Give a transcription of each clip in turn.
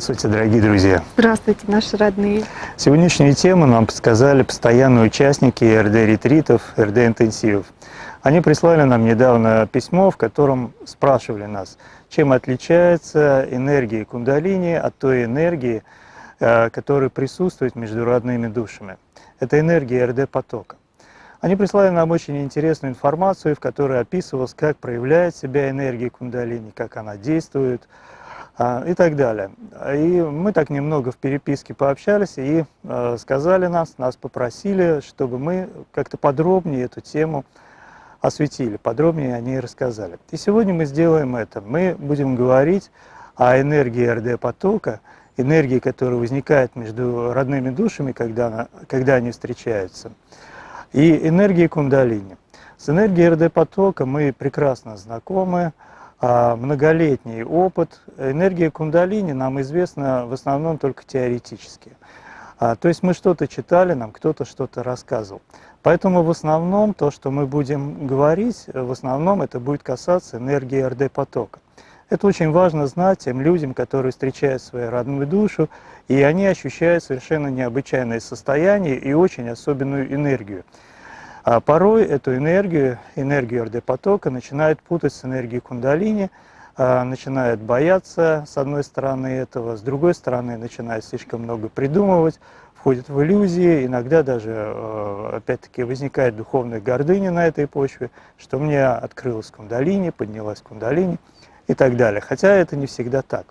Здравствуйте, дорогие друзья! Здравствуйте, наши родные! Сегодняшнюю тему нам подсказали постоянные участники РД-ретритов, РД-интенсивов. Они прислали нам недавно письмо, в котором спрашивали нас, чем отличается энергия кундалини от той энергии, э, которая присутствует между родными душами. Это энергия РД-потока. Они прислали нам очень интересную информацию, в которой описывалось, как проявляет себя энергия кундалини, как она действует, и так далее. И мы так немного в переписке пообщались и э, сказали нас, нас попросили, чтобы мы как-то подробнее эту тему осветили, подробнее о ней рассказали. И сегодня мы сделаем это. Мы будем говорить о энергии РД-потока, энергии, которая возникает между родными душами, когда, она, когда они встречаются, и энергии кундалини. С энергией РД-потока мы прекрасно знакомы, а, многолетний опыт. Энергия кундалини нам известна в основном только теоретически. А, то есть мы что-то читали, нам кто-то что-то рассказывал. Поэтому в основном то, что мы будем говорить, в основном это будет касаться энергии РД-потока. Это очень важно знать тем людям, которые встречают свою родную душу, и они ощущают совершенно необычайное состояние и очень особенную энергию. А порой эту энергию, энергию РД-потока начинают путать с энергией кундалини, а, начинают бояться с одной стороны этого, с другой стороны начинают слишком много придумывать, входят в иллюзии, иногда даже, а, опять-таки, возникает духовная гордыня на этой почве, что мне открылась кундалини, поднялась кундалини и так далее. Хотя это не всегда так.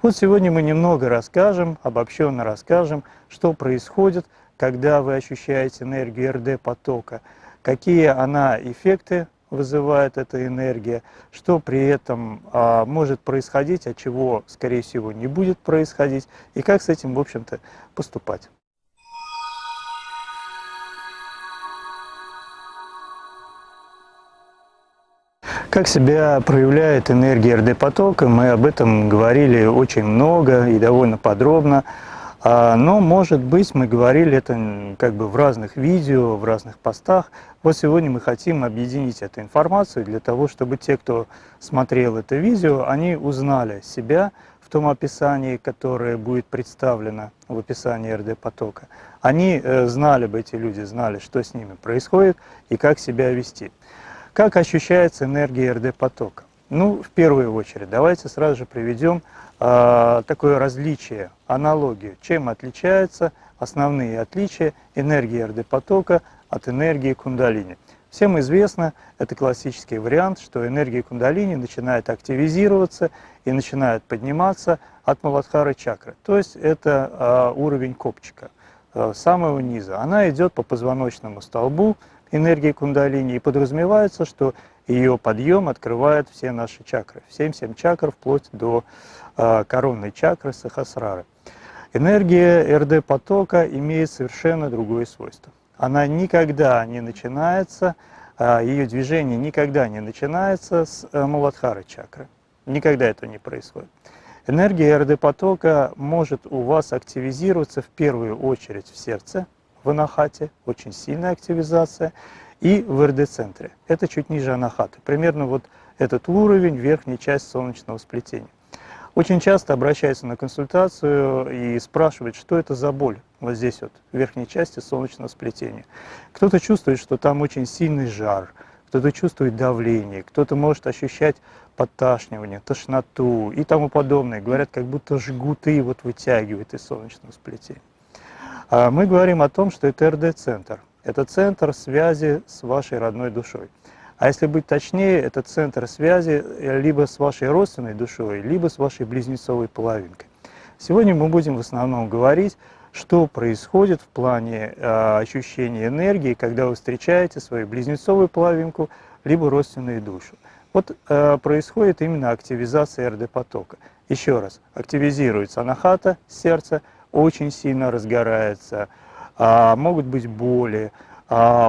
Вот сегодня мы немного расскажем, обобщенно расскажем, что происходит – когда вы ощущаете энергию РД-потока, какие она эффекты вызывает эта энергия, что при этом а, может происходить, а чего, скорее всего, не будет происходить, и как с этим, в общем-то, поступать. Как себя проявляет энергия РД-потока, мы об этом говорили очень много и довольно подробно. А, но, может быть, мы говорили это как бы в разных видео, в разных постах. Вот сегодня мы хотим объединить эту информацию для того, чтобы те, кто смотрел это видео, они узнали себя в том описании, которое будет представлено в описании РД-потока. Они э, знали бы, эти люди знали, что с ними происходит и как себя вести. Как ощущается энергия РД-потока? Ну, в первую очередь, давайте сразу же приведем э, такое различие, аналогию, чем отличаются основные отличия энергии РД-потока от энергии кундалини. Всем известно, это классический вариант, что энергия кундалини начинает активизироваться и начинает подниматься от Маладхары чакры. То есть это э, уровень копчика, э, самого низа. Она идет по позвоночному столбу энергии кундалини и подразумевается, что ее подъем открывает все наши чакры, 7-7 чакр вплоть до коронной чакры Сахасрары. Энергия РД-потока имеет совершенно другое свойство. Она никогда не начинается, э, ее движение никогда не начинается с э, Муладхары чакры. Никогда это не происходит. Энергия РД-потока может у вас активизироваться в первую очередь в сердце, в анахате, очень сильная активизация, и в РД-центре. Это чуть ниже анахаты. Примерно вот этот уровень, верхняя часть солнечного сплетения. Очень часто обращаются на консультацию и спрашивают, что это за боль вот здесь вот, в верхней части солнечного сплетения. Кто-то чувствует, что там очень сильный жар, кто-то чувствует давление, кто-то может ощущать подташнивание, тошноту и тому подобное. Говорят, как будто жгуты вот вытягивают из солнечного сплетения. А мы говорим о том, что это РД-центр. Это центр связи с вашей родной душой. А если быть точнее, это центр связи э, либо с вашей родственной душой, либо с вашей близнецовой половинкой. Сегодня мы будем в основном говорить, что происходит в плане э, ощущения энергии, когда вы встречаете свою близнецовую половинку, либо родственную душу. Вот э, происходит именно активизация РД-потока. Еще раз, активизируется анахата, сердце, очень сильно разгорается, а, могут быть боли,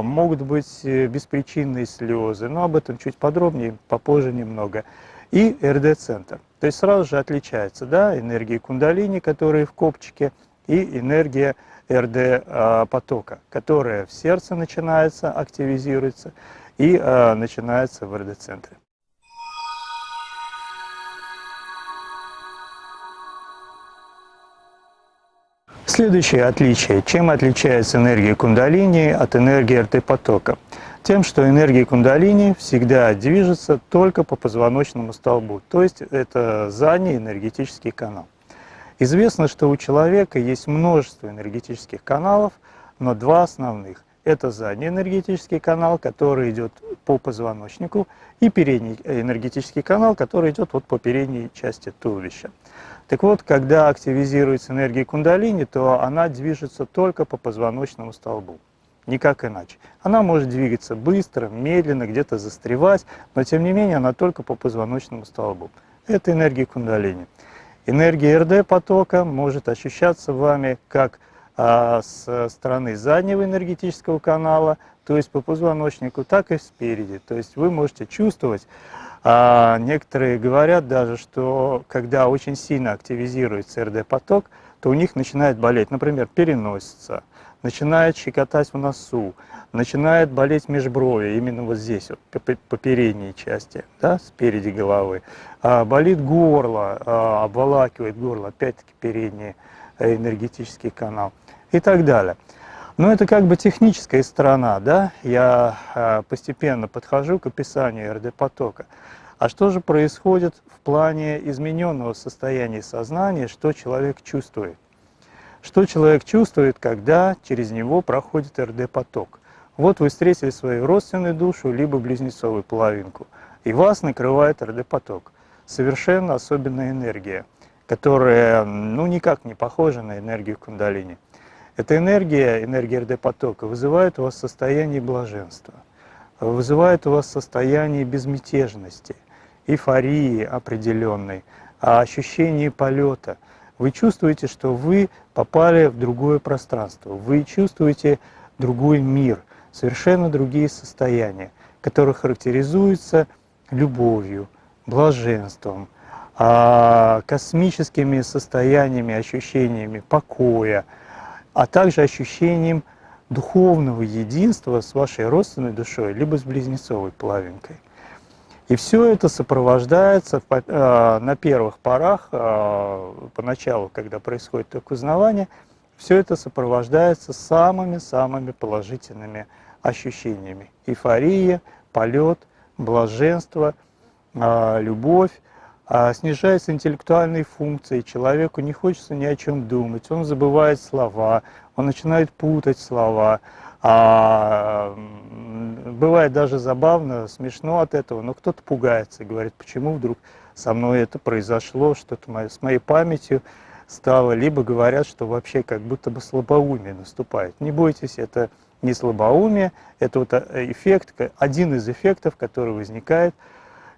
могут быть э, беспричинные слезы, но об этом чуть подробнее, попозже немного. И РД-центр. То есть сразу же отличается да, энергия кундалини, которая в копчике, и энергия РД-потока, которая в сердце начинается, активизируется и а, начинается в РД-центре. Следующее отличие. Чем отличается энергия кундалини от энергии РТ-потока? Тем, что энергия кундалини всегда движется только по позвоночному столбу, то есть это задний энергетический канал. Известно, что у человека есть множество энергетических каналов, но два основных. Это задний энергетический канал, который идет по позвоночнику, и передний энергетический канал, который идет вот по передней части туловища. Так вот, когда активизируется энергия кундалини, то она движется только по позвоночному столбу, никак иначе. Она может двигаться быстро, медленно, где-то застревать, но тем не менее она только по позвоночному столбу. Это энергия кундалини. Энергия РД потока может ощущаться вами как а, с стороны заднего энергетического канала, то есть по позвоночнику, так и спереди. То есть вы можете чувствовать а некоторые говорят даже, что когда очень сильно активизируется РД-поток, то у них начинает болеть, например, переносица, начинает щекотать в носу, начинает болеть межброви, именно вот здесь, вот, по, передней части, да, спереди головы. А, болит горло, а, обволакивает горло, опять-таки передний э, энергетический канал и так далее. Но это как бы техническая сторона, да, я а, постепенно подхожу к описанию РД-потока. А что же происходит в плане измененного состояния сознания, что человек чувствует? Что человек чувствует, когда через него проходит РД-поток? Вот вы встретили свою родственную душу, либо близнецовую половинку, и вас накрывает РД-поток. Совершенно особенная энергия, которая ну, никак не похожа на энергию кундалини. Эта энергия, энергия РД-потока, вызывает у вас состояние блаженства, вызывает у вас состояние безмятежности – эйфории определенной, а ощущении полета. Вы чувствуете, что вы попали в другое пространство, вы чувствуете другой мир, совершенно другие состояния, которые характеризуются любовью, блаженством, а, космическими состояниями, ощущениями покоя, а также ощущением духовного единства с вашей родственной душой, либо с близнецовой половинкой. И все это сопровождается э, на первых порах, э, поначалу, когда происходит только узнавание, все это сопровождается самыми-самыми положительными ощущениями. Эйфория, полет, блаженство, э, любовь. А снижаются интеллектуальные функции, человеку не хочется ни о чем думать, он забывает слова, он начинает путать слова, а бывает даже забавно, смешно от этого, но кто-то пугается и говорит, почему вдруг со мной это произошло, что-то с моей памятью стало, либо говорят, что вообще как будто бы слабоумие наступает. Не бойтесь, это не слабоумие, это вот э, эффект, один из эффектов, который возникает,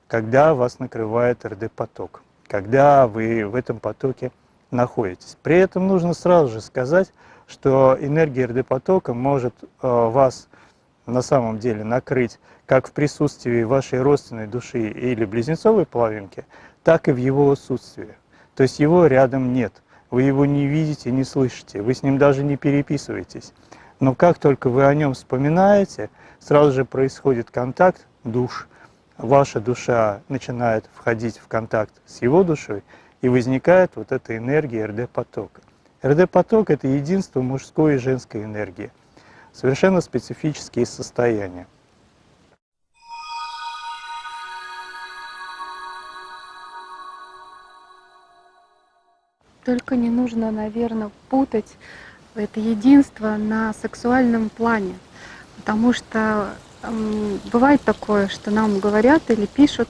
когда вас накрывает РД-поток, когда вы в этом потоке находитесь. При этом нужно сразу же сказать, что энергия РД-потока может э, вас на самом деле накрыть как в присутствии вашей родственной души или близнецовой половинки, так и в его отсутствии. То есть его рядом нет, вы его не видите, не слышите, вы с ним даже не переписываетесь. Но как только вы о нем вспоминаете, сразу же происходит контакт душ, ваша душа начинает входить в контакт с его душой, и возникает вот эта энергия РД-потока. РД-поток – это единство мужской и женской энергии, совершенно специфические состояния. Только не нужно, наверное, путать это единство на сексуальном плане, потому что бывает такое, что нам говорят или пишут,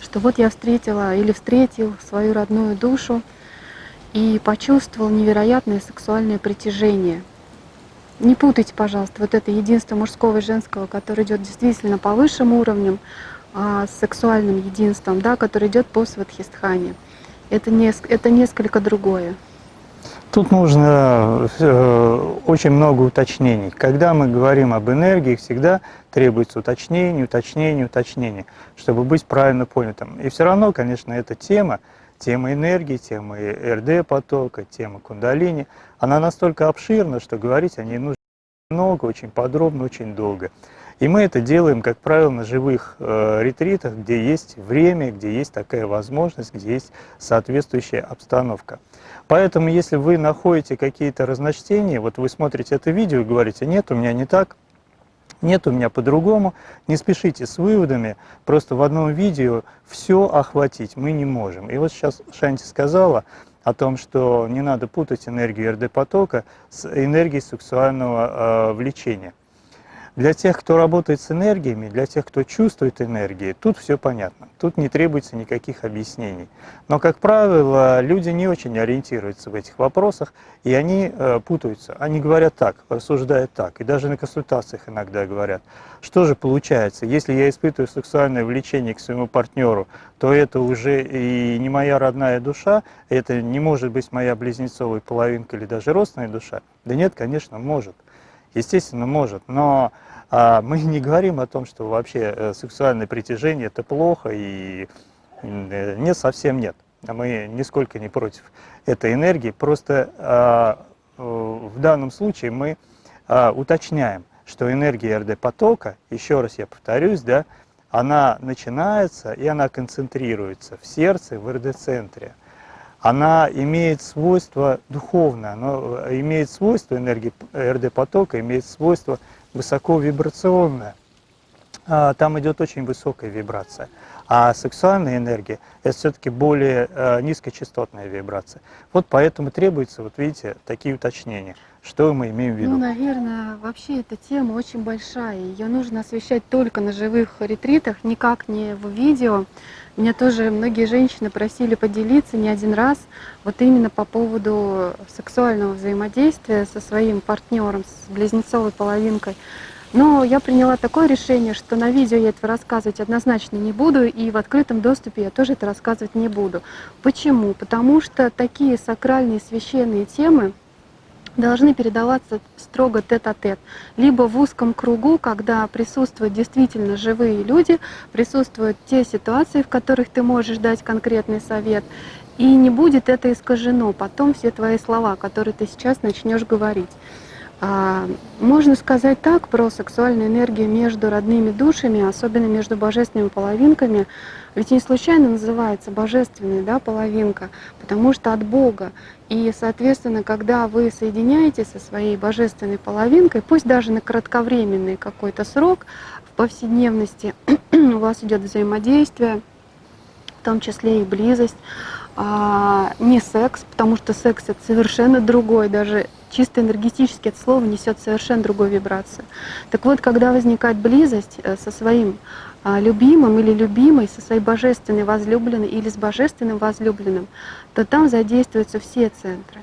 что вот я встретила или встретил свою родную душу и почувствовал невероятное сексуальное притяжение. Не путайте, пожалуйста, вот это единство мужского и женского, которое идет действительно по высшим уровням, а, с сексуальным единством, да, который идет по сватхистхане. Это, не, это несколько другое. Тут нужно э, очень много уточнений. Когда мы говорим об энергии, всегда требуется уточнение, уточнение, уточнение, чтобы быть правильно понятым. И все равно, конечно, эта тема, тема энергии, тема РД-потока, тема кундалини, она настолько обширна, что говорить о ней нужно много, очень подробно, очень долго. И мы это делаем, как правило, на живых э, ретритах, где есть время, где есть такая возможность, где есть соответствующая обстановка. Поэтому, если вы находите какие-то разночтения, вот вы смотрите это видео и говорите, нет, у меня не так, нет, у меня по-другому, не спешите с выводами, просто в одном видео все охватить мы не можем. И вот сейчас Шанти сказала о том, что не надо путать энергию РД-потока с энергией сексуального э, влечения. Для тех, кто работает с энергиями, для тех, кто чувствует энергии, тут все понятно. Тут не требуется никаких объяснений. Но, как правило, люди не очень ориентируются в этих вопросах, и они э, путаются. Они говорят так, рассуждают так, и даже на консультациях иногда говорят, что же получается, если я испытываю сексуальное влечение к своему партнеру, то это уже и не моя родная душа, это не может быть моя близнецовая половинка или даже родственная душа. Да нет, конечно, может. Естественно, может, но а мы не говорим о том, что вообще э, сексуальное притяжение это плохо и э, нет, совсем нет. Мы нисколько не против этой энергии, просто а, э, в данном случае мы а, уточняем, что энергия РД-потока, еще раз я повторюсь, да, она начинается и она концентрируется в сердце, в РД-центре. Она имеет свойство духовное, она имеет свойство энергии РД-потока, имеет свойство высоковибрационная. А, там идет очень высокая вибрация. А сексуальная энергия – это все-таки более э, низкочастотная вибрация. Вот поэтому требуется, вот видите, такие уточнения. Что мы имеем в виду? Ну, наверное, вообще эта тема очень большая. Ее нужно освещать только на живых ретритах, никак не в видео. Меня тоже многие женщины просили поделиться не один раз вот именно по поводу сексуального взаимодействия со своим партнером, с близнецовой половинкой. Но я приняла такое решение, что на видео я это рассказывать однозначно не буду, и в открытом доступе я тоже это рассказывать не буду. Почему? Потому что такие сакральные священные темы, должны передаваться строго тет-а-тет, -тет, либо в узком кругу, когда присутствуют действительно живые люди, присутствуют те ситуации, в которых ты можешь дать конкретный совет, и не будет это искажено потом все твои слова, которые ты сейчас начнешь говорить. А, можно сказать так про сексуальную энергию между родными душами, особенно между божественными половинками, ведь не случайно называется божественная да, половинка, потому что от Бога. И, соответственно, когда вы соединяетесь со своей божественной половинкой, пусть даже на кратковременный какой-то срок, в повседневности у вас идет взаимодействие, в том числе и близость, а, не секс, потому что секс это совершенно другой, даже чисто энергетически это слово несет совершенно другую вибрацию. Так вот, когда возникает близость э, со своим а, любимым или любимой, со своей божественной возлюбленной или с божественным возлюбленным, то там задействуются все центры.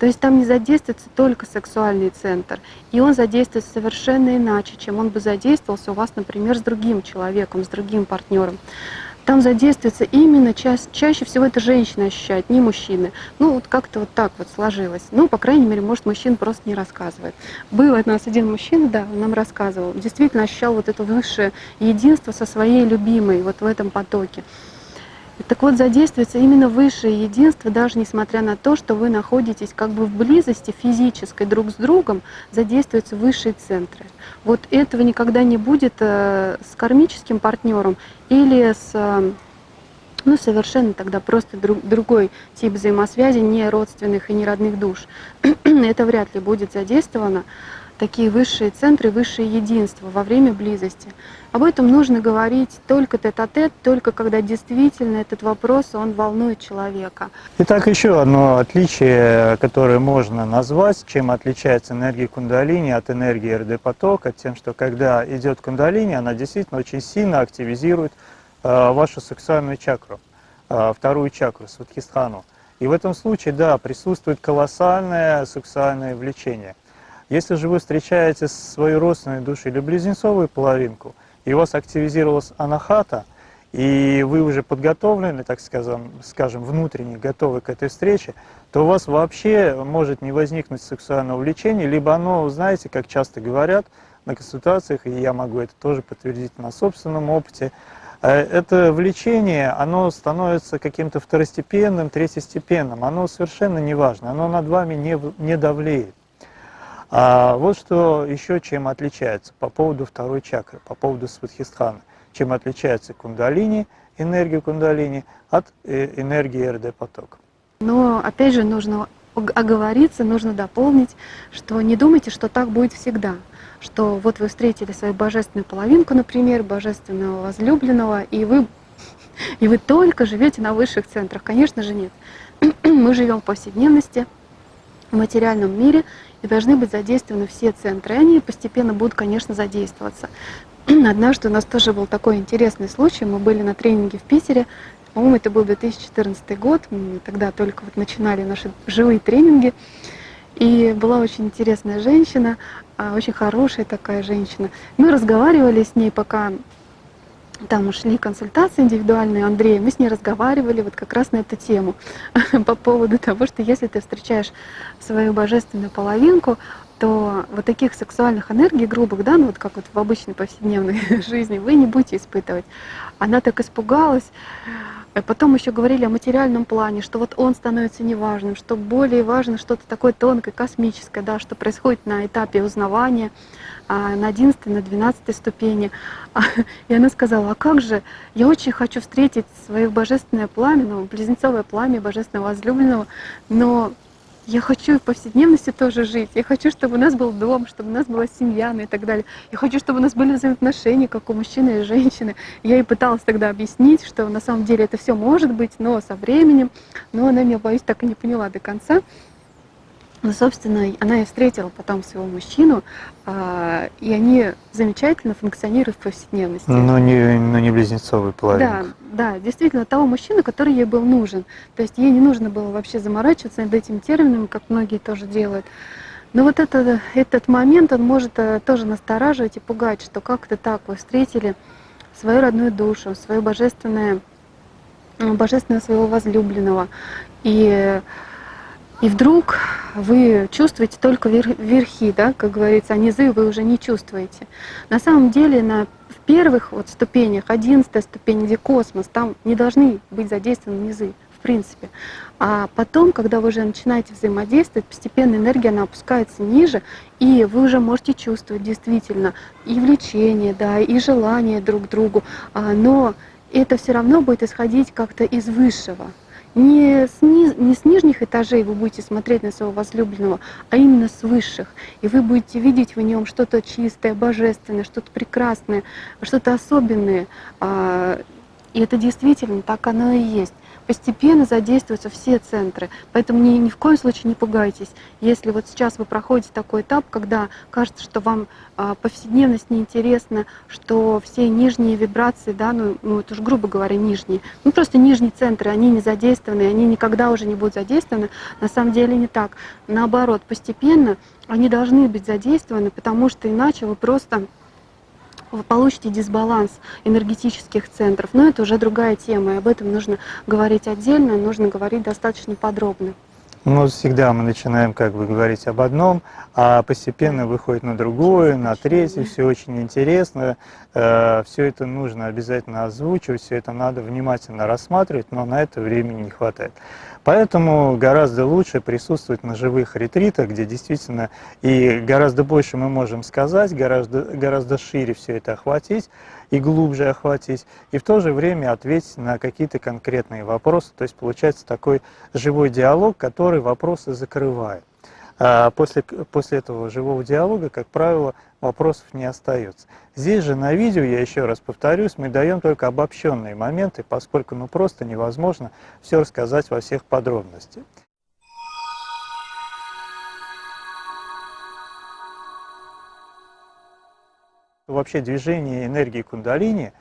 То есть там не задействуется только сексуальный центр, и он задействуется совершенно иначе, чем он бы задействовался у вас, например, с другим человеком, с другим партнером там задействуется именно ча чаще всего это женщины ощущают, не мужчины. Ну, вот как-то вот так вот сложилось. Ну, по крайней мере, может, мужчина просто не рассказывает. Был у нас один мужчина, да, он нам рассказывал, действительно ощущал вот это высшее единство со своей любимой вот в этом потоке. Так вот, задействуется именно высшее единство, даже несмотря на то, что вы находитесь как бы в близости физической друг с другом, задействуются высшие центры. Вот этого никогда не будет э, с кармическим партнером или с э, ну, совершенно тогда просто друг, другой тип взаимосвязи, не родственных и не родных душ. Это вряд ли будет задействовано. такие высшие центры, высшее единство во время близости. Об этом нужно говорить только тет-а-тет, только когда действительно этот вопрос, он волнует человека. Итак, еще одно отличие, которое можно назвать, чем отличается энергия кундалини от энергии РД-потока, тем, что когда идет кундалини, она действительно очень сильно активизирует э, вашу сексуальную чакру, э, вторую чакру, сватхистхану. И в этом случае, да, присутствует колоссальное сексуальное влечение. Если же вы встречаете свою родственную душу или близнецовую половинку, и у вас активизировалась анахата, и вы уже подготовлены, так скажем, скажем, внутренне готовы к этой встрече, то у вас вообще может не возникнуть сексуального влечения, либо оно, знаете, как часто говорят на консультациях, и я могу это тоже подтвердить на собственном опыте, Э, это влечение, оно становится каким-то второстепенным, третьестепенным, оно совершенно не важно, оно над вами не, не давлеет. А вот что еще чем отличается по поводу второй чакры, по поводу сватхистхана, чем отличается кундалини, энергия кундалини от э, энергии РД-потока. Но опять же нужно оговориться, нужно дополнить, что не думайте, что так будет всегда что вот вы встретили свою божественную половинку, например, божественного возлюбленного, и вы, и вы только живете на высших центрах. Конечно же нет. Мы живем в повседневности, в материальном мире, и должны быть задействованы все центры. Они постепенно будут, конечно, задействоваться. Однажды у нас тоже был такой интересный случай. Мы были на тренинге в Питере. По-моему, это был 2014 год. Мы тогда только вот начинали наши живые тренинги. И была очень интересная женщина, а, очень хорошая такая женщина. Мы разговаривали с ней, пока там ушли консультации индивидуальные. Андрея, мы с ней разговаривали вот как раз на эту тему по поводу того, что если ты встречаешь свою божественную половинку, то вот таких сексуальных энергий грубых, да, ну вот как вот в обычной повседневной жизни, вы не будете испытывать. Она так испугалась, а потом еще говорили о материальном плане, что вот он становится неважным, что более важно что-то такое тонкое, космическое, да, что происходит на этапе узнавания, на 11 на 12 ступени. И она сказала, а как же, я очень хочу встретить свое божественное пламя, ну, близнецовое пламя божественного возлюбленного, но я хочу в повседневности тоже жить. Я хочу, чтобы у нас был дом, чтобы у нас была семья ну и так далее. Я хочу, чтобы у нас были взаимоотношения, как у мужчины и женщины. Я ей пыталась тогда объяснить, что на самом деле это все может быть, но со временем. Но она меня, боюсь, так и не поняла до конца. Ну, собственно, она и встретила потом своего мужчину, а, и они замечательно функционируют в повседневности. Но не, но не близнецовый половинка. Да, да, действительно, того мужчины, который ей был нужен. То есть ей не нужно было вообще заморачиваться над этим термином, как многие тоже делают. Но вот это, этот момент, он может э, тоже настораживать и пугать, что как-то так вы встретили свою родную душу, свою божественное, божественного своего возлюбленного. И и вдруг вы чувствуете только верхи, да, как говорится, а низы вы уже не чувствуете. На самом деле на в первых вот ступенях, одиннадцатая ступень, где космос, там не должны быть задействованы низы, в принципе. А потом, когда вы уже начинаете взаимодействовать, постепенно энергия она опускается ниже, и вы уже можете чувствовать действительно и влечение, да, и желание друг к другу, а, но это все равно будет исходить как-то из высшего не с, низ, не с нижних этажей вы будете смотреть на своего возлюбленного, а именно с высших. И вы будете видеть в нем что-то чистое, божественное, что-то прекрасное, что-то особенное. А, и это действительно так оно и есть постепенно задействуются все центры. Поэтому ни, ни в коем случае не пугайтесь. Если вот сейчас вы проходите такой этап, когда кажется, что вам а, повседневность неинтересна, что все нижние вибрации, да, ну, ну это уж грубо говоря, нижние, ну просто нижние центры, они не задействованы, они никогда уже не будут задействованы. На самом деле не так. Наоборот, постепенно они должны быть задействованы, потому что иначе вы просто вы получите дисбаланс энергетических центров. Но это уже другая тема, и об этом нужно говорить отдельно, нужно говорить достаточно подробно. Ну, всегда мы начинаем как бы говорить об одном, а постепенно выходит на другое, на третье, все очень интересно, э, все это нужно обязательно озвучивать, все это надо внимательно рассматривать, но на это времени не хватает. Поэтому гораздо лучше присутствовать на живых ретритах, где действительно и гораздо больше мы можем сказать, гораздо, гораздо шире все это охватить и глубже охватить, и в то же время ответить на какие-то конкретные вопросы. То есть получается такой живой диалог, который вопросы закрывает. А после, после этого живого диалога, как правило, вопросов не остается. Здесь же на видео, я еще раз повторюсь, мы даем только обобщенные моменты, поскольку ну просто невозможно все рассказать во всех подробностях. Вообще движение энергии кундалини,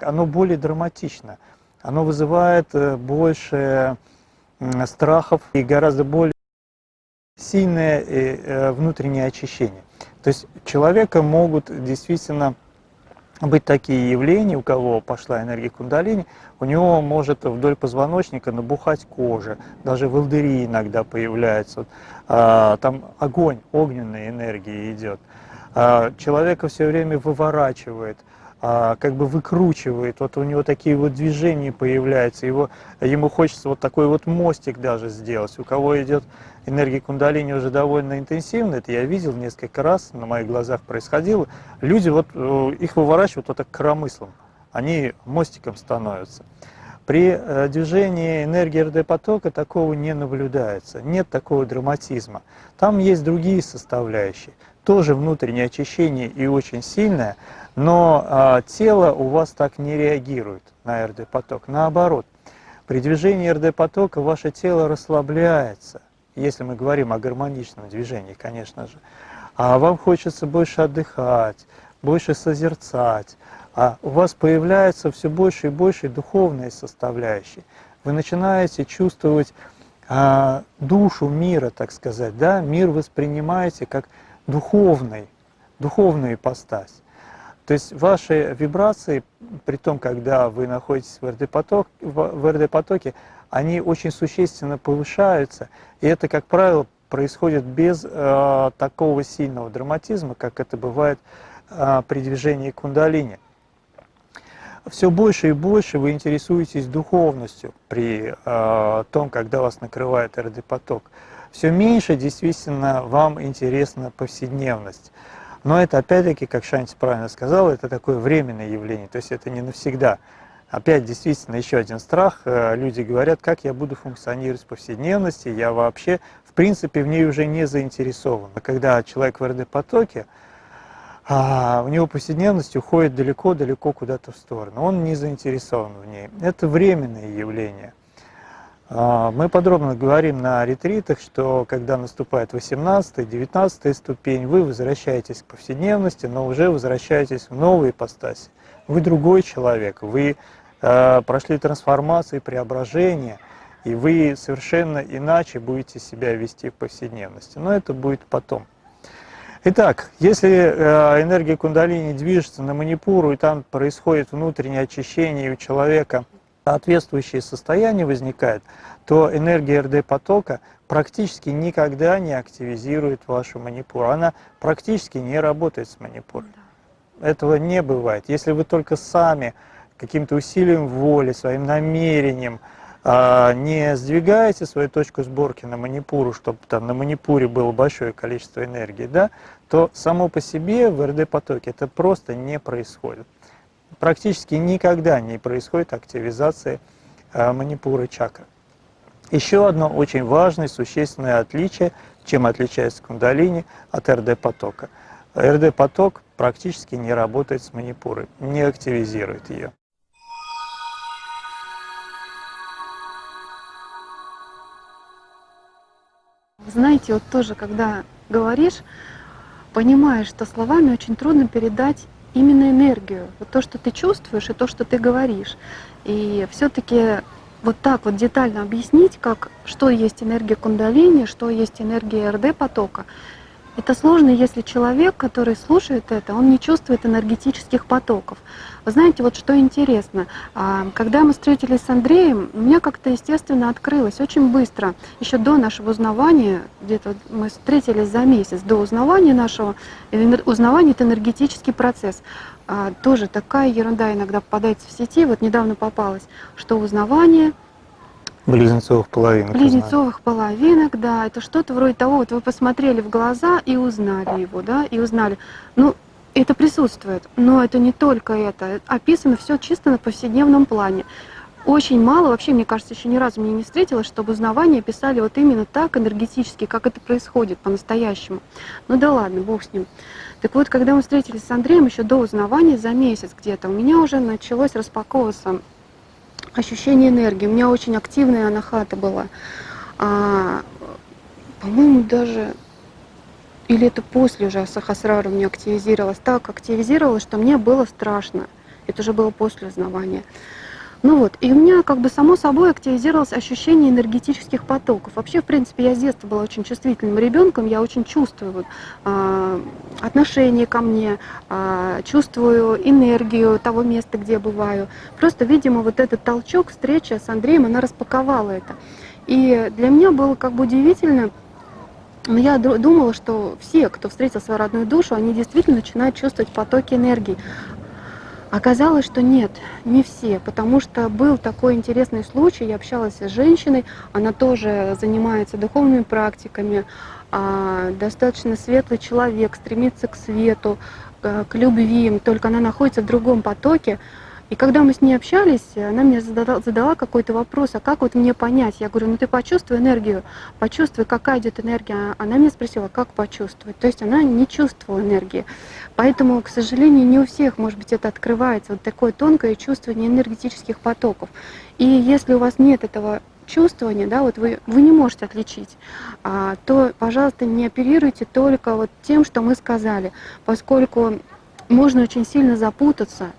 оно более драматично, оно вызывает э, больше страхов и гораздо более сильное э, внутреннее очищение. То есть человека могут действительно быть такие явления, у кого пошла энергия кундалини, у него может вдоль позвоночника набухать кожа, даже волдыри иногда появляются, а, там огонь, огненная энергия идет. А, человека все время выворачивает, а, как бы выкручивает, вот у него такие вот движения появляются, его, ему хочется вот такой вот мостик даже сделать. У кого идет энергия кундалини уже довольно интенсивно, это я видел несколько раз, на моих глазах происходило, люди вот, э, их выворачивают вот так коромыслом, они мостиком становятся. При э, движении энергии РД-потока такого не наблюдается, нет такого драматизма. Там есть другие составляющие, тоже внутреннее очищение и очень сильное, но а, тело у вас так не реагирует на РД-поток. Наоборот, при движении РД-потока ваше тело расслабляется, если мы говорим о гармоничном движении, конечно же. А вам хочется больше отдыхать, больше созерцать, а у вас появляется все больше и больше духовной составляющей. Вы начинаете чувствовать а, душу мира, так сказать, да? мир воспринимаете как духовный, духовную ипостась. То есть ваши вибрации, при том, когда вы находитесь в РД-потоке, они очень существенно повышаются, и это, как правило, происходит без э, такого сильного драматизма, как это бывает э, при движении кундалини. Все больше и больше вы интересуетесь духовностью при э, том, когда вас накрывает РД-поток. Все меньше действительно вам интересна повседневность. Но это опять-таки, как Шанти правильно сказал, это такое временное явление, то есть это не навсегда. Опять действительно еще один страх. Э, люди говорят, как я буду функционировать в повседневности, я вообще, в принципе, в ней уже не заинтересован. А когда человек в РД-потоке, а у него повседневность уходит далеко-далеко куда-то в сторону. Он не заинтересован в ней. Это временное явление. А, мы подробно говорим на ретритах, что когда наступает 18-19 ступень, вы возвращаетесь к повседневности, но уже возвращаетесь в новые ипостаси. Вы другой человек, вы прошли трансформации, преображения, и вы совершенно иначе будете себя вести в повседневности. Но это будет потом. Итак, если э, энергия кундалини движется на манипуру, и там происходит внутреннее очищение у человека – соответствующее состояние возникает, то энергия РД-потока практически никогда не активизирует вашу манипуру. Она практически не работает с манипурой. Этого не бывает. Если вы только сами каким-то усилием воли, своим намерением а, не сдвигаете свою точку сборки на манипуру, чтобы там на манипуре было большое количество энергии, да, то само по себе в РД-потоке это просто не происходит практически никогда не происходит активизация э, манипуры чакры. Еще одно очень важное, существенное отличие, чем отличается кундалини от РД-потока. РД-поток практически не работает с манипурой, не активизирует ее. Знаете, вот тоже, когда говоришь, понимаешь, что словами очень трудно передать именно энергию, вот то, что ты чувствуешь и то, что ты говоришь. И все-таки вот так вот детально объяснить, как, что есть энергия кундалини, что есть энергия РД-потока, это сложно, если человек, который слушает это, он не чувствует энергетических потоков. Вы знаете, вот что интересно, а, когда мы встретились с Андреем, у меня как-то естественно открылось очень быстро, еще до нашего узнавания, где-то мы встретились за месяц до узнавания нашего, узнавание — это энергетический процесс. А, тоже такая ерунда иногда попадается в сети, вот недавно попалась, что узнавание — Близнецовых половинок. Близнецовых половинок, да. Это что-то вроде того, вот вы посмотрели в глаза и узнали его, да, и узнали. Ну, это присутствует, но это не только это. Описано все чисто на повседневном плане. очень мало, вообще, мне кажется, еще ни разу мне не встретилось, чтобы узнавание писали вот именно так, энергетически, как это происходит по-настоящему. Ну да ладно, бог с ним. Так вот, когда мы встретились с Андреем еще до узнавания, за месяц где-то, у меня уже началось распаковываться ощущение энергии. У меня очень активная анахата была. А, по-моему, даже или это после уже Сахасрара у меня активизировалось, так активизировалось, что мне было страшно. Это уже было после узнавания. Ну вот, и у меня как бы само собой активизировалось ощущение энергетических потоков. Вообще, в принципе, я с детства была очень чувствительным ребенком, я очень чувствую вот, э, отношение ко мне, э, чувствую энергию того места, где я бываю. Просто, видимо, вот этот толчок, встреча с Андреем, она распаковала это. И для меня было как бы удивительно, но я думала, что все, кто встретил свою родную душу, они действительно начинают чувствовать потоки энергии. Оказалось, что нет, не все, потому что был такой интересный случай, я общалась с женщиной, она тоже занимается духовными практиками, а, достаточно светлый человек, стремится к свету, к любви, только она находится в другом потоке, и когда мы с ней общались, она мне задала, задала какой-то вопрос, а как вот мне понять? Я говорю, ну ты почувствуй энергию, почувствуй, какая идет энергия. Она меня спросила, как почувствовать? То есть она не чувствовала энергии. Поэтому, к сожалению, не у всех, может быть, это открывается, вот такое тонкое чувствование энергетических потоков. И если у вас нет этого чувствования, да, вот вы, вы не можете отличить, а, то, пожалуйста, не оперируйте только вот тем, что мы сказали, поскольку можно очень сильно запутаться,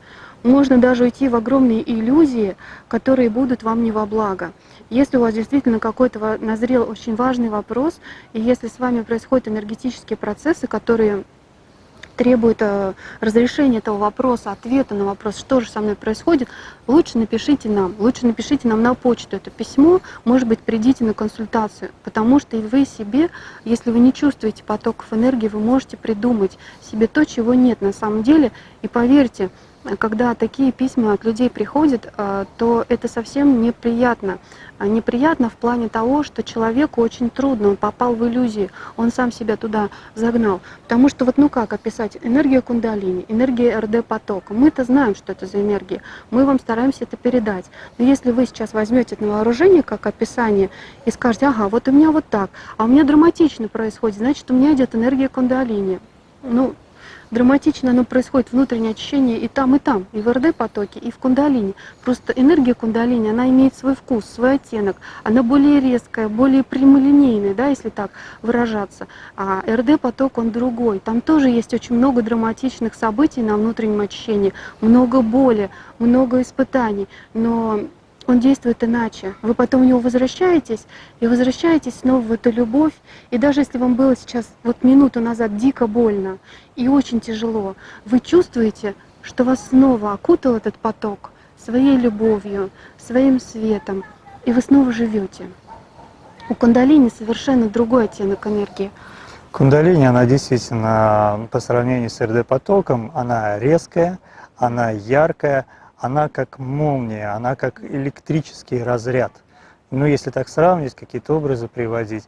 можно даже уйти в огромные иллюзии, которые будут вам не во благо. Если у вас действительно какой-то назрел очень важный вопрос, и если с вами происходят энергетические процессы, которые требует э, разрешения этого вопроса, ответа на вопрос, что же со мной происходит, лучше напишите нам. Лучше напишите нам на почту это письмо, может быть, придите на консультацию, потому что и вы себе, если вы не чувствуете потоков энергии, вы можете придумать себе то, чего нет на самом деле. И поверьте, когда такие письма от людей приходят, э, то это совсем неприятно. А неприятно в плане того, что человеку очень трудно, он попал в иллюзии, он сам себя туда загнал. Потому что вот ну как описать энергия кундалини, энергия РД потока. Мы-то знаем, что это за энергия, мы вам стараемся это передать. Но если вы сейчас возьмете это на вооружение как описание и скажете, ага, вот у меня вот так, а у меня драматично происходит, значит у меня идет энергия кундалини. Ну, драматично оно происходит, внутреннее ощущение и там, и там, и в РД-потоке, и в кундалине. Просто энергия кундалини, она имеет свой вкус, свой оттенок, она более резкая, более прямолинейная, да, если так выражаться. А РД-поток, он другой. Там тоже есть очень много драматичных событий на внутреннем ощущении, много боли, много испытаний, но он действует иначе. Вы потом в него возвращаетесь, и возвращаетесь снова в эту любовь. И даже если вам было сейчас вот минуту назад дико больно и очень тяжело, вы чувствуете, что вас снова окутал этот поток своей любовью, своим светом, и вы снова живете. У кундалини совершенно другой оттенок энергии. Кундалини, она действительно, по сравнению с РД-потоком, она резкая, она яркая, она как молния, она как электрический разряд. Ну, если так сравнить, какие-то образы приводить.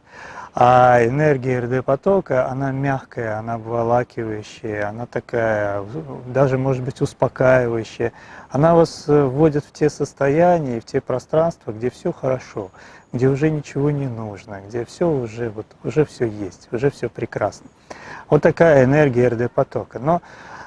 А энергия РД-потока, она мягкая, она обволакивающая, она такая, даже, может быть, успокаивающая. Она вас э, вводит в те состояния, в те пространства, где все хорошо, где уже ничего не нужно, где все уже, вот, уже все есть, уже все прекрасно. Вот такая энергия РД-потока. Но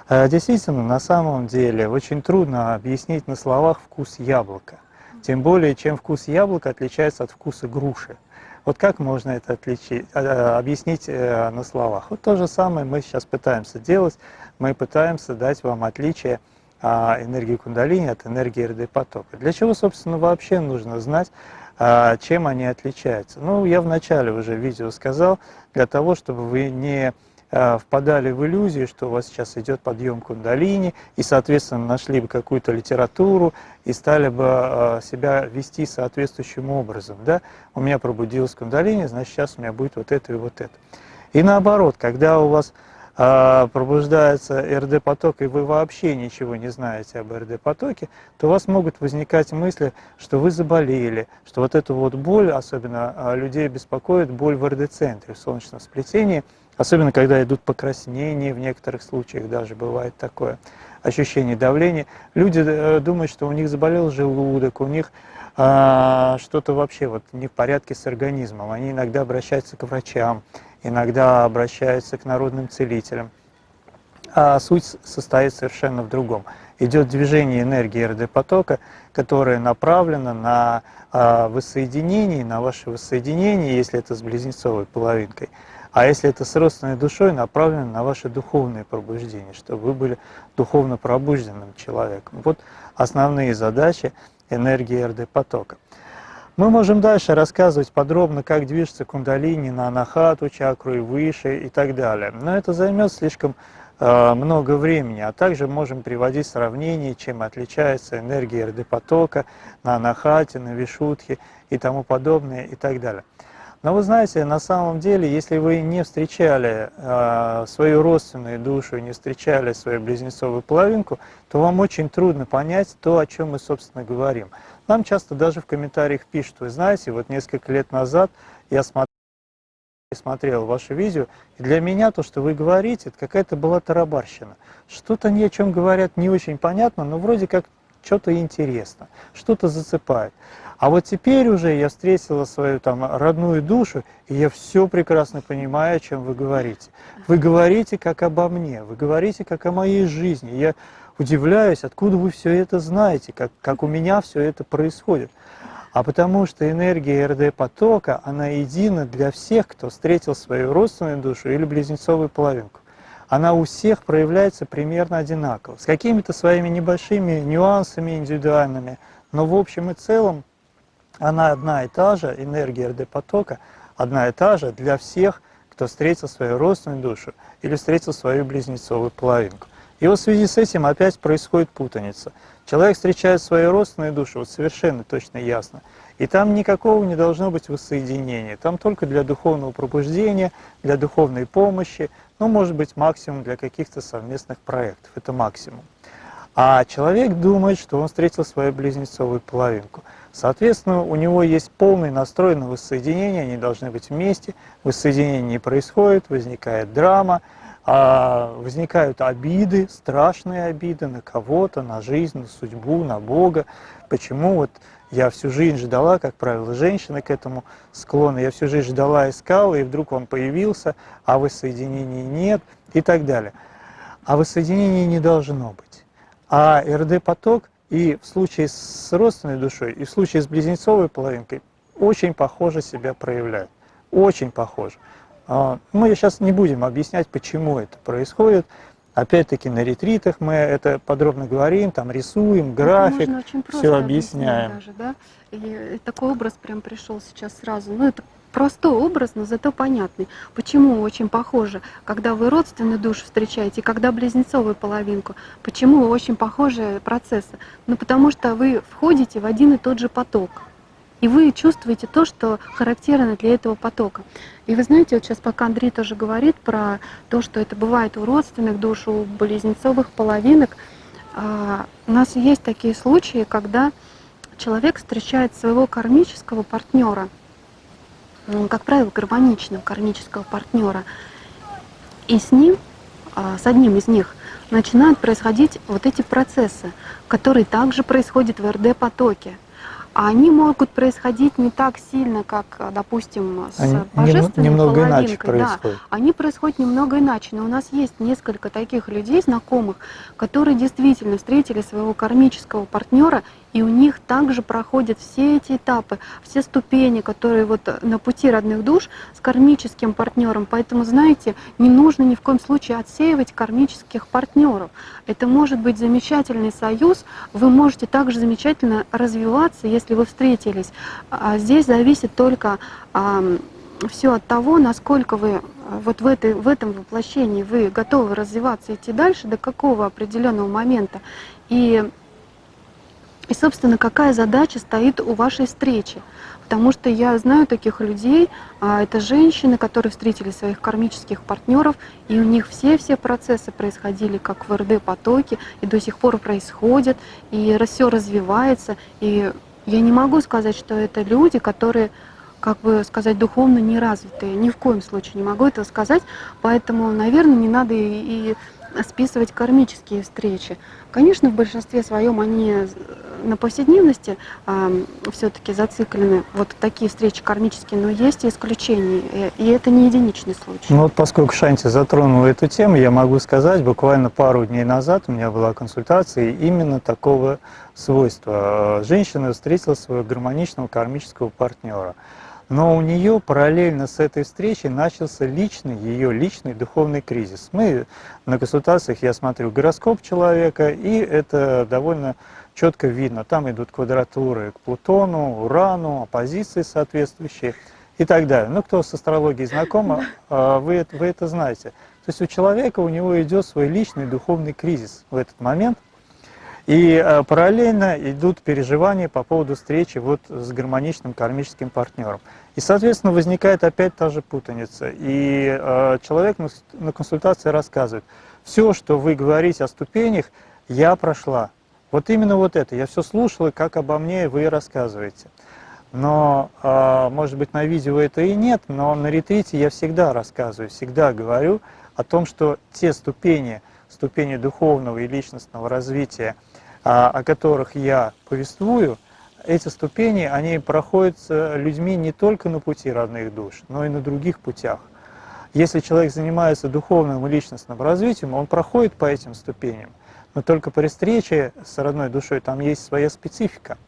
действительно, на самом деле, очень трудно объяснить на словах вкус яблока. Тем более, чем вкус яблока отличается от вкуса груши. Вот как можно это отличить, э, объяснить э, на словах? Вот то же самое мы сейчас пытаемся делать. Мы пытаемся дать вам отличие а, энергии кундалини от энергии РД-потока. Для чего, собственно, вообще нужно знать, а, чем они отличаются? Ну, я в начале уже видео сказал, для того, чтобы вы не Э, впадали в иллюзию, что у вас сейчас идет подъем кундалини, и, соответственно, нашли бы какую-то литературу и стали бы э, себя вести соответствующим образом. Да? У меня пробудилась кундалини, значит, сейчас у меня будет вот это и вот это. И наоборот, когда у вас э, пробуждается РД-поток, и вы вообще ничего не знаете об РД-потоке, то у вас могут возникать мысли, что вы заболели, что вот эту вот боль, особенно людей беспокоит боль в РД-центре, в солнечном сплетении – Особенно, когда идут покраснения, в некоторых случаях даже бывает такое. ощущение давления. Люди э, думают, что у них заболел желудок, у них а, что-то вообще вот не в порядке с организмом. Они иногда обращаются к врачам, иногда обращаются к народным целителям. А суть состоит совершенно в другом. Идет движение энергии РД-потока, которое направлено на а, воссоединение, на ваше воссоединение, если это с близнецовой половинкой. А если это с родственной душой, направлено на ваше духовное пробуждение, чтобы вы были духовно пробужденным человеком. Вот основные задачи энергии РД-потока. Мы можем дальше рассказывать подробно, как движется кундалини на анахату чакру и выше и так далее. Но это займет слишком э, много времени, а также можем приводить сравнения, чем отличается энергия РД-потока на анахате, на вишутхе и тому подобное и так далее. Но вы знаете, на самом деле, если вы не встречали э, свою родственную душу, не встречали свою близнецовую половинку, то вам очень трудно понять то, о чем мы, собственно, говорим. Нам часто даже в комментариях пишут, вы знаете, вот несколько лет назад я смотрел, смотрел ваше видео, и для меня то, что вы говорите, это какая-то была тарабарщина. Что-то ни о чем говорят не очень понятно, но вроде как что-то интересно, что-то зацепает. А вот теперь уже я встретила свою там родную душу, и я все прекрасно понимаю, о чем вы говорите. Вы говорите как обо мне, вы говорите как о моей жизни. Я удивляюсь, откуда вы все это знаете, как, как у меня все это происходит. А потому что энергия РД-потока, она едина для всех, кто встретил свою родственную душу или близнецовую половинку. Она у всех проявляется примерно одинаково, с какими-то своими небольшими нюансами индивидуальными, но в общем и целом она одна и та же, энергия РД-потока одна и та же для всех, кто встретил свою родственную душу или встретил свою близнецовую половинку. И вот в связи с этим опять происходит путаница. Человек встречает свою родственную душу, вот совершенно точно ясно, и там никакого не должно быть воссоединения, там только для духовного пробуждения, для духовной помощи, ну, может быть, максимум для каких-то совместных проектов, это максимум. А человек думает, что он встретил свою близнецовую половинку – Соответственно, у него есть полный настрой на воссоединение, они должны быть вместе, воссоединение не происходит, возникает драма, а возникают обиды, страшные обиды на кого-то, на жизнь, на судьбу, на Бога. Почему вот я всю жизнь ждала, как правило, женщина к этому склонна, я всю жизнь ждала, искала, и вдруг он появился, а воссоединения нет и так далее. А воссоединения не должно быть. А РД-поток и в случае с родственной душой, и в случае с близнецовой половинкой очень похоже себя проявляют. Очень похоже. А, мы сейчас не будем объяснять, почему это происходит. Опять-таки на ретритах мы это подробно говорим, там рисуем, график, все объясняем. Даже, да? И такой образ прям пришел сейчас сразу. Ну, это простой образ, но зато понятный. Почему очень похоже, когда вы родственную душу встречаете, когда близнецовую половинку, почему очень похожие процессы? Ну потому что вы входите в один и тот же поток. И вы чувствуете то, что характерно для этого потока. И вы знаете, вот сейчас пока Андрей тоже говорит про то, что это бывает у родственных душ, у близнецовых половинок, а, у нас есть такие случаи, когда человек встречает своего кармического партнера – как правило, гармоничного кармического партнера. И с ним, а, с одним из них, начинают происходить вот эти процессы, которые также происходят в РД-потоке они могут происходить не так сильно, как, допустим, с они божественной немного половинкой. Иначе происходит. да, они происходят немного иначе, но у нас есть несколько таких людей, знакомых, которые действительно встретили своего кармического партнера, и у них также проходят все эти этапы, все ступени, которые вот на пути родных душ с кармическим партнером. Поэтому, знаете, не нужно ни в коем случае отсеивать кармических партнеров. Это может быть замечательный союз, вы можете также замечательно развиваться, если вы встретились. А здесь зависит только все от того, насколько вы вот в, этой, в этом воплощении вы готовы развиваться, идти дальше, до какого определенного момента. И, и, собственно, какая задача стоит у вашей встречи. Потому что я знаю таких людей, а, это женщины, которые встретили своих кармических партнеров, и у них все-все процессы происходили как в РД-потоке, и до сих пор происходят, и все развивается. И я не могу сказать, что это люди, которые как бы сказать, духовно неразвитые. Ни в коем случае не могу этого сказать. Поэтому, наверное, не надо и, и списывать кармические встречи. Конечно, в большинстве своем они на повседневности э, все-таки зациклены, вот такие встречи кармические, но есть исключения, и это не единичный случай. Ну вот поскольку Шанти затронула эту тему, я могу сказать, буквально пару дней назад у меня была консультация именно такого свойства. Женщина встретила своего гармоничного кармического партнера. Но у нее параллельно с этой встречей начался личный, ее личный духовный кризис. Мы на консультациях, я смотрю гороскоп человека, и это довольно четко видно. Там идут квадратуры к Плутону, Урану, оппозиции соответствующие и так далее. Ну, кто с астрологией знаком, а, вы, вы это знаете. То есть у человека, у него идет свой личный духовный кризис в этот момент, и э, параллельно идут переживания по поводу встречи вот с гармоничным кармическим партнером. И, соответственно, возникает опять та же путаница. И э, человек на консультации рассказывает, все, что вы говорите о ступенях, я прошла. Вот именно вот это. Я все слушала, как обо мне вы рассказываете. Но, э, может быть, на видео это и нет, но на ретрите я всегда рассказываю, всегда говорю о том, что те ступени, ступени духовного и личностного развития, а, о которых я повествую, эти ступени, они проходят людьми не только на пути родных душ, но и на других путях. Если человек занимается духовным и личностным развитием, он проходит по этим ступеням, но только при встрече с родной душой там есть своя специфика.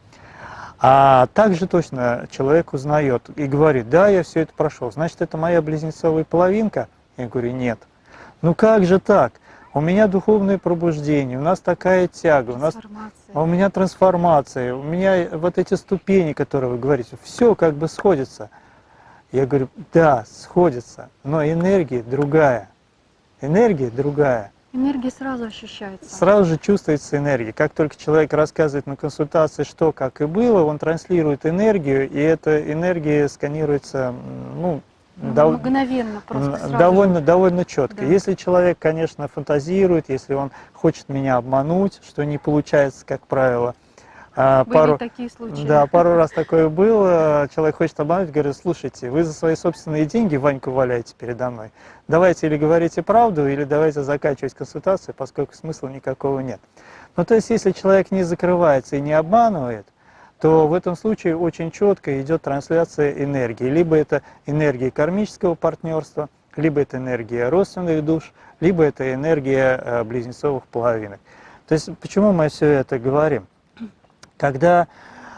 А также точно человек узнает и говорит, да, я все это прошел, значит, это моя близнецовая половинка? Я говорю, нет. Ну как же так? у меня духовное пробуждение, у нас такая тяга, у, нас, а у меня трансформация, у меня вот эти ступени, которые вы говорите, все как бы сходится. Я говорю, да, сходится, но энергия другая. Энергия другая. Энергия сразу ощущается. Сразу же чувствуется энергия. Как только человек рассказывает на консультации, что, как и было, он транслирует энергию, и эта энергия сканируется ну, ну, дов... Мгновенно, просто сразу. Довольно, довольно четко. Да. Если человек, конечно, фантазирует, если он хочет меня обмануть, что не получается, как правило, а, Были пару, такие случаи. Да, пару раз такое было. Человек хочет обмануть, говорит, слушайте, вы за свои собственные деньги Ваньку валяете передо мной. Давайте или говорите правду, или давайте заканчивать консультацию, поскольку смысла никакого нет. Ну, то есть, если человек не закрывается и не обманывает, то в этом случае очень четко идет трансляция энергии. Либо это энергия кармического партнерства, либо это энергия родственных душ, либо это энергия э, близнецовых половинок. То есть почему мы все это говорим? Когда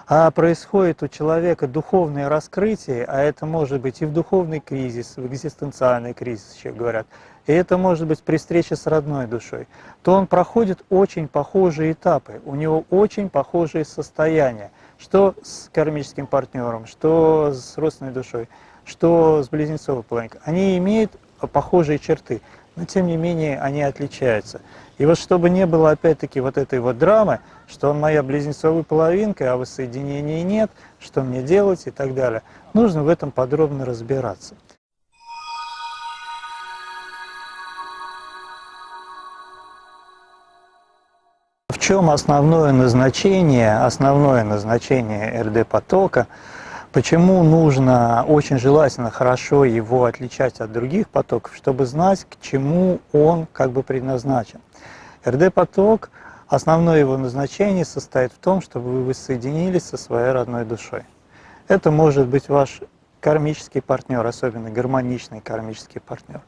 а, происходит у человека духовное раскрытие, а это может быть и в духовный кризис, в экзистенциальный кризис, еще говорят, и это может быть при встрече с родной душой, то он проходит очень похожие этапы, у него очень похожие состояния. Что с кармическим партнером, что с родственной душой, что с близнецовой половинкой. Они имеют похожие черты, но тем не менее они отличаются. И вот чтобы не было опять-таки вот этой вот драмы, что он моя близнецовая половинка, а воссоединения нет, что мне делать и так далее, нужно в этом подробно разбираться. чем основное назначение, основное назначение РД-потока, почему нужно очень желательно хорошо его отличать от других потоков, чтобы знать, к чему он как бы предназначен. РД-поток, основное его назначение состоит в том, чтобы вы воссоединились со своей родной душой. Это может быть ваш кармический партнер, особенно гармоничный кармический партнер.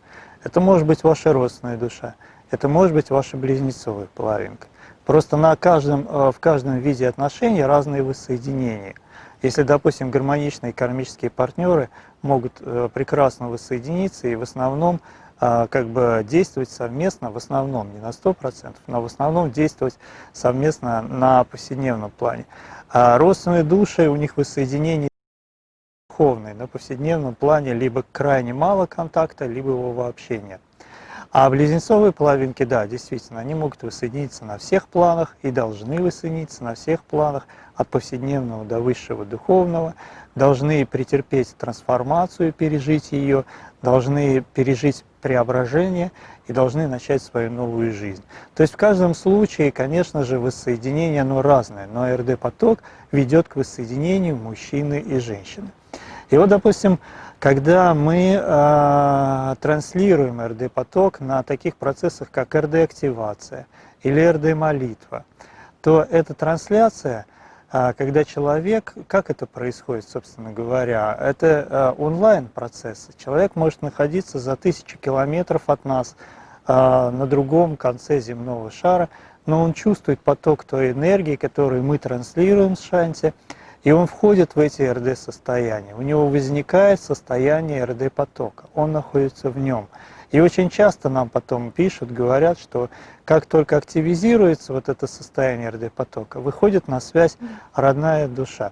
Это может быть ваша родственная душа, это может быть ваша близнецовая половинка. Просто на каждом, э, в каждом виде отношений разные воссоединения. Если, допустим, гармоничные кармические партнеры могут э, прекрасно воссоединиться и в основном э, как бы действовать совместно, в основном, не на 100%, но в основном действовать совместно на повседневном плане. А родственные души, у них воссоединение духовное, на повседневном плане либо крайне мало контакта, либо его вообще нет. А близнецовые половинки, да, действительно, они могут воссоединиться на всех планах и должны воссоединиться на всех планах, от повседневного до высшего духовного, должны претерпеть трансформацию, пережить ее, должны пережить преображение и должны начать свою новую жизнь. То есть в каждом случае, конечно же, воссоединение оно разное, но РД-поток ведет к воссоединению мужчины и женщины. И вот, допустим, когда мы э, транслируем РД-поток на таких процессах, как РД-активация или РД-молитва, то эта трансляция, э, когда человек, как это происходит, собственно говоря, это э, онлайн-процесс. Человек может находиться за тысячи километров от нас э, на другом конце земного шара, но он чувствует поток той энергии, которую мы транслируем с Шанти, и он входит в эти РД-состояния. У него возникает состояние РД-потока, он находится в нем. И очень часто нам потом пишут, говорят, что как только активизируется вот это состояние РД-потока, выходит на связь родная душа.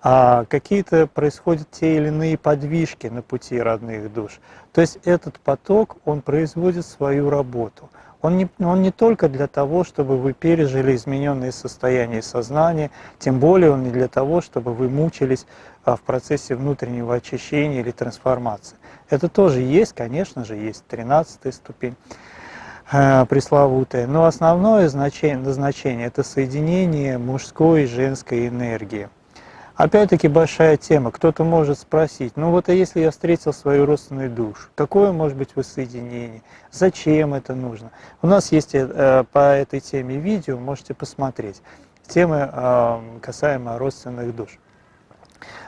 А какие-то происходят те или иные подвижки на пути родных душ. То есть этот поток, он производит свою работу – он не, он не только для того, чтобы вы пережили измененные состояния сознания, тем более он не для того, чтобы вы мучились а, в процессе внутреннего очищения или трансформации. Это тоже есть, конечно же, есть 13 ступень э, пресловутая, но основное значение, назначение – это соединение мужской и женской энергии. Опять-таки большая тема. Кто-то может спросить, ну вот а если я встретил свою родственную душу, какое может быть воссоединение? Зачем это нужно? У нас есть э, по этой теме видео, можете посмотреть. Темы э, касаемо родственных душ.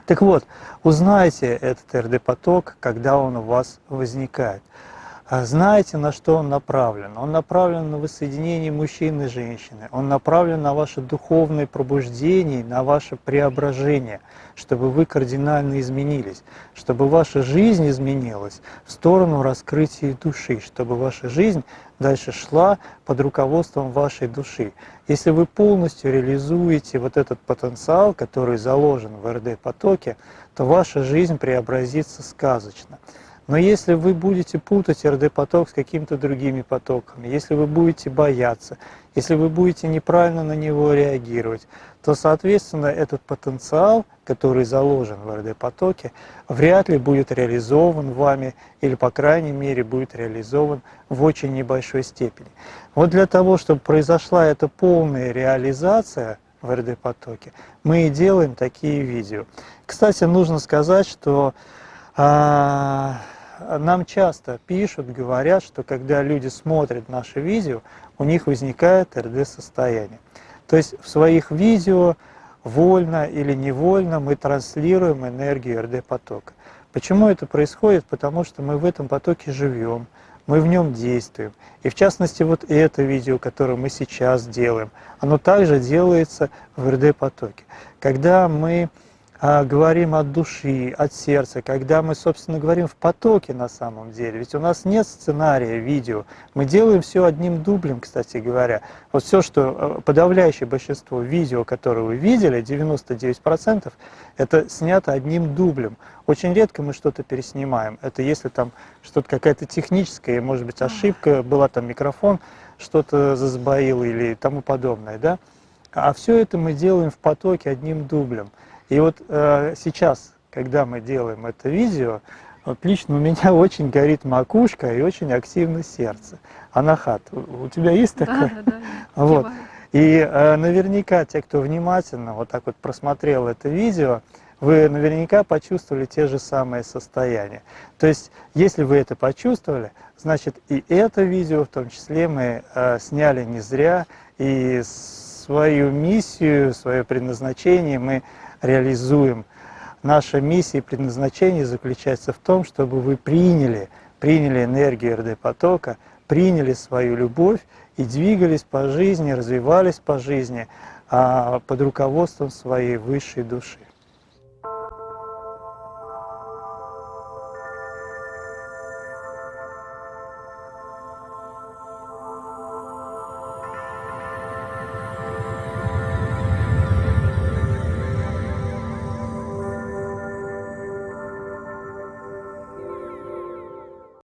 Так вот, узнайте этот РД-поток, когда он у вас возникает. А знаете, на что он направлен? Он направлен на воссоединение мужчины и женщины. Он направлен на ваше духовное пробуждение, на ваше преображение, чтобы вы кардинально изменились, чтобы ваша жизнь изменилась в сторону раскрытия души, чтобы ваша жизнь дальше шла под руководством вашей души. Если вы полностью реализуете вот этот потенциал, который заложен в РД-потоке, то ваша жизнь преобразится сказочно. Но если вы будете путать РД-поток с какими-то другими потоками, если вы будете бояться, если вы будете неправильно на него реагировать, то, соответственно, этот потенциал, который заложен в РД-потоке, вряд ли будет реализован вами или, по крайней мере, будет реализован в очень небольшой степени. Вот для того, чтобы произошла эта полная реализация в РД-потоке, мы и делаем такие видео. Кстати, нужно сказать, что а, нам часто пишут, говорят, что когда люди смотрят наши видео, у них возникает РД-состояние. То есть в своих видео вольно или невольно мы транслируем энергию РД-потока. Почему это происходит? Потому что мы в этом потоке живем, мы в нем действуем. И в частности, вот это видео, которое мы сейчас делаем, оно также делается в РД-потоке. Когда мы говорим от души, от сердца, когда мы, собственно, говорим в потоке на самом деле. Ведь у нас нет сценария видео. Мы делаем все одним дублем, кстати говоря. Вот все, что э, подавляющее большинство видео, которые вы видели, 99%, это снято одним дублем. Очень редко мы что-то переснимаем. Это если там что-то какая-то техническая, может быть, ошибка, была там микрофон, что-то засбоил или тому подобное, да? А все это мы делаем в потоке одним дублем. И вот э, сейчас, когда мы делаем это видео, вот лично у меня очень горит макушка и очень активно сердце. Анахат, у тебя есть такое? Да, да, да. Вот. И э, наверняка те, кто внимательно вот так вот просмотрел это видео, вы наверняка почувствовали те же самые состояния. То есть, если вы это почувствовали, значит и это видео в том числе мы э, сняли не зря, и свою миссию, свое предназначение мы реализуем. Наша миссия и предназначение заключается в том, чтобы вы приняли, приняли энергию РД-потока, приняли свою любовь и двигались по жизни, развивались по жизни а, под руководством своей высшей души.